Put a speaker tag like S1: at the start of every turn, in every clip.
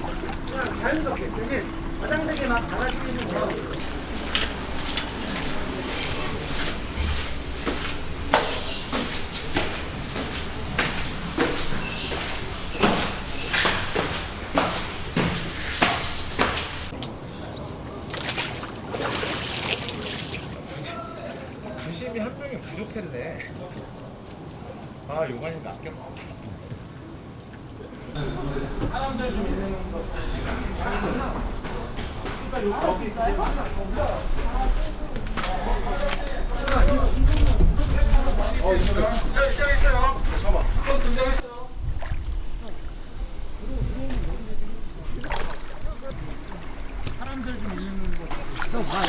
S1: 그냥 자연스럽게 대신 과장되게 막 달아지는 거.
S2: 아, 요관이가 아꼈어. 사람들 좀 있는 거. 어, 있어요. 시작했어요. 잠깐만. 사람들 좀 있는 거. 파이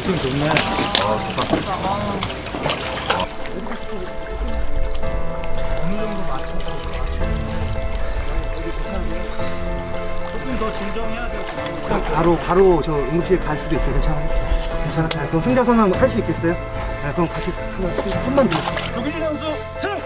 S2: 팅 좋네. 어느 정도 맞춰서. 조금 더 진정해야 될것 같아요.
S1: 그냥 바로 바로 저 응급실 갈 수도 있어요 괜찮아요? 괜찮아요? 그럼 승자선언 할수 있겠어요? 네, 그럼 같이 손- 손만 들어
S2: 조기진 선수 승!